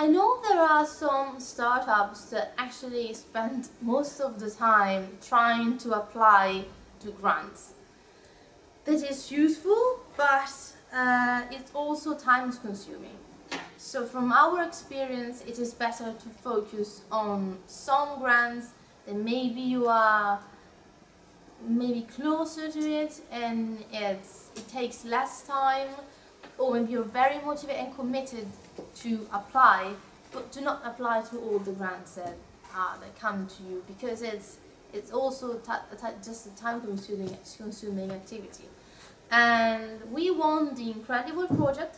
I know there are some startups that actually spend most of the time trying to apply to grants. That is useful, but uh, it's also time consuming. So from our experience, it is better to focus on some grants that maybe you are maybe closer to it and it takes less time or maybe you're very motivated and committed to apply but do not apply to all the grants that, uh, that come to you because it's it's also just a time consuming, activity and we won the Incredibol project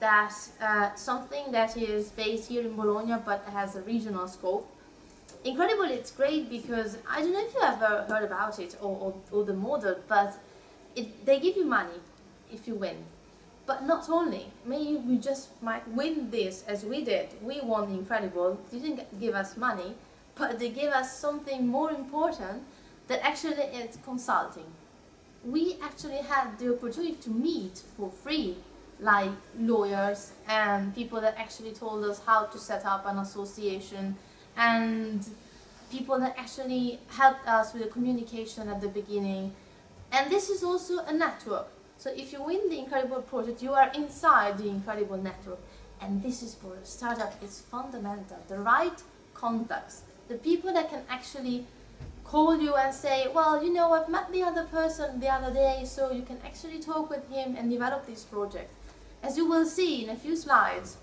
that uh, something that is based here in Bologna but has a regional scope Incredibol, it's great because I don't know if you ever heard about it or, or, or the model, but it, they give you money if you win. But not only, maybe we just might win this as we did. We won Incredibol, they didn't give us money, but they gave us something more important that actually is consulting. We actually had the opportunity to meet for free like lawyers and people that actually told us how to set up an association and people that actually helped us with the communication at the beginning. And this is also a network. So if you win the Incredibol project, you are inside the Incredibol network. And this is for a startup, it's fundamental. The right contacts, the people that can actually call you and say, well, you know, I've met the other person the other day, so you can actually talk with him and develop this project. As you will see in a few slides,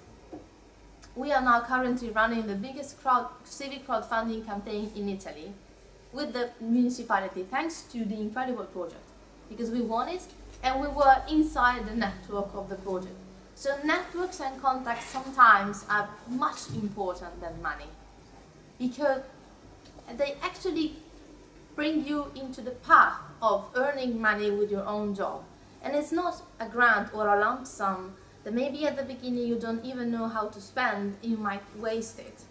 we are now currently running the biggest crowd, civic crowdfunding campaign in Italy with the municipality thanks to the Incredibol project because we won it and we were inside the network of the project. So networks and contacts sometimes are much important than money because they actually bring you into the path of earning money with your own job. And it's not a grant or a lump sum that maybe at the beginning you don't even know how to spend, you might waste it.